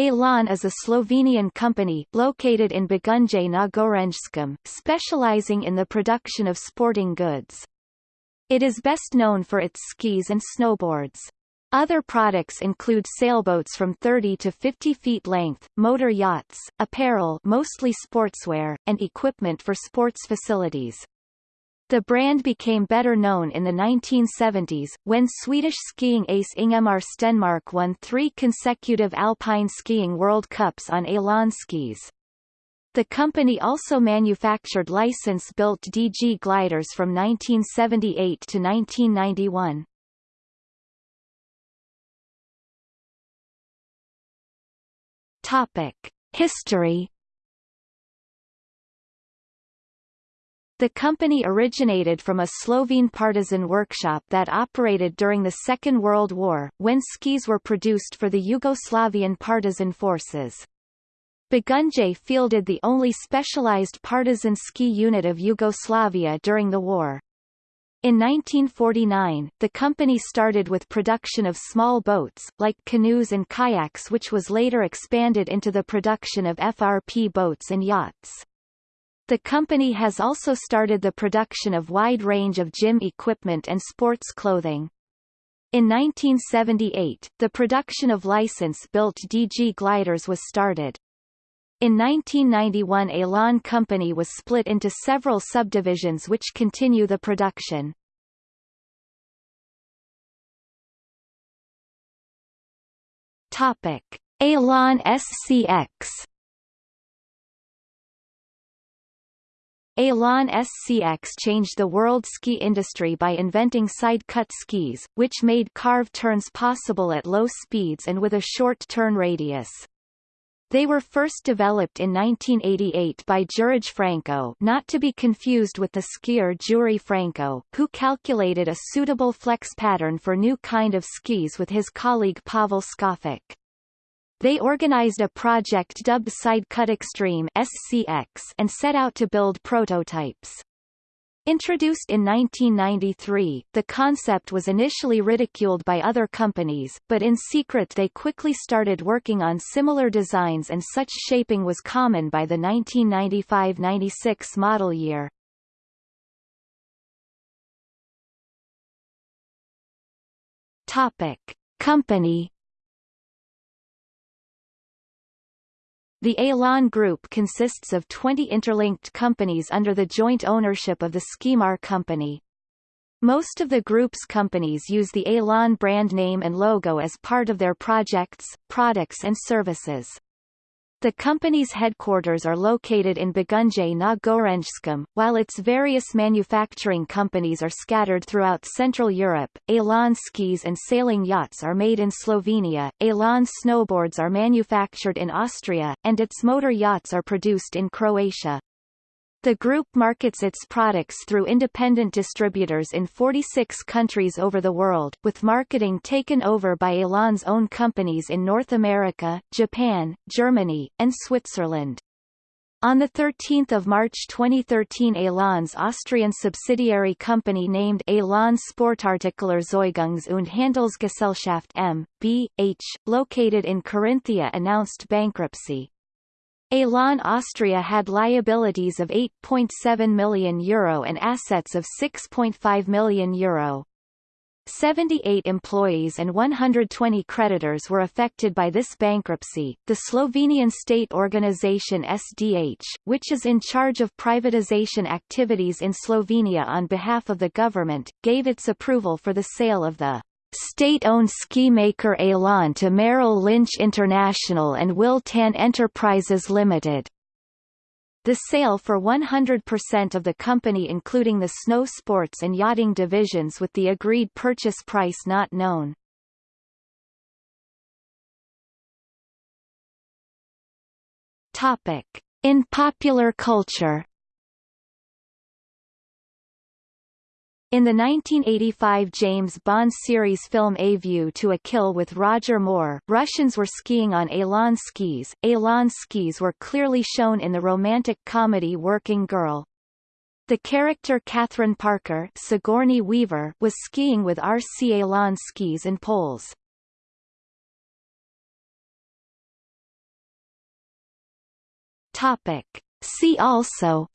Elan is a Slovenian company, located in Begunje na Gorenjskem, specializing in the production of sporting goods. It is best known for its skis and snowboards. Other products include sailboats from 30 to 50 feet length, motor yachts, apparel mostly sportswear, and equipment for sports facilities. The brand became better known in the 1970s, when Swedish skiing ace Ingemar Stenmark won three consecutive Alpine Skiing World Cups on Elan skis. The company also manufactured license-built DG gliders from 1978 to 1991. Topic. History The company originated from a Slovene partisan workshop that operated during the Second World War, when skis were produced for the Yugoslavian partisan forces. Begunje fielded the only specialized partisan ski unit of Yugoslavia during the war. In 1949, the company started with production of small boats, like canoes and kayaks which was later expanded into the production of FRP boats and yachts. The company has also started the production of wide range of gym equipment and sports clothing. In 1978, the production of license-built DG gliders was started. In 1991 Elan Company was split into several subdivisions which continue the production. Topic: SCX Elan SCX changed the world ski industry by inventing side-cut skis, which made carve turns possible at low speeds and with a short turn radius. They were first developed in 1988 by Jurij Franko not to be confused with the skier Jure Franko, who calculated a suitable flex pattern for new kind of skis with his colleague Pavel Škofic. They organized a project dubbed Sidecut Extreme SCX and set out to build prototypes. Introduced in 1993, the concept was initially ridiculed by other companies, but in secret they quickly started working on similar designs and such shaping was common by the 1995-96 model year. Topic. Company The Elan Group consists of 20 interlinked companies under the joint ownership of the Skimar company. Most of the group's companies use the Elan brand name and logo as part of their projects, products and services. The company's headquarters are located in Begunje na Gorenjskem, while its various manufacturing companies are scattered throughout Central Europe. Elan skis and sailing yachts are made in Slovenia, Elan snowboards are manufactured in Austria, and its motor yachts are produced in Croatia. The group markets its products through independent distributors in 46 countries over the world, with marketing taken over by Elan's own companies in North America, Japan, Germany, and Switzerland. On 13 March 2013 Elan's Austrian subsidiary company named Elan Sportartikular Zeugungs und Handelsgesellschaft M. B. H., located in Carinthia announced bankruptcy. Elan Austria had liabilities of €8.7 million Euro and assets of €6.5 million Euro. 78 employees and 120 creditors were affected by this bankruptcy. The Slovenian state organization SDH, which is in charge of privatization activities in Slovenia on behalf of the government, gave its approval for the sale of the State-owned ski maker Elan to Merrill Lynch International and Wiltan Enterprises Limited. The sale for 100% of the company including the snow sports and yachting divisions with the agreed purchase price not known. Topic. In popular culture In the 1985 James Bond series film A View to a Kill with Roger Moore, Russians were skiing on Elan skis. Elan skis were clearly shown in the romantic comedy Working Girl. The character Katharine Parker Sigourney Weaver was skiing with RC Elan skis and poles. Topic. See also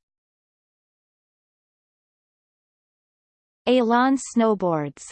Elan snowboards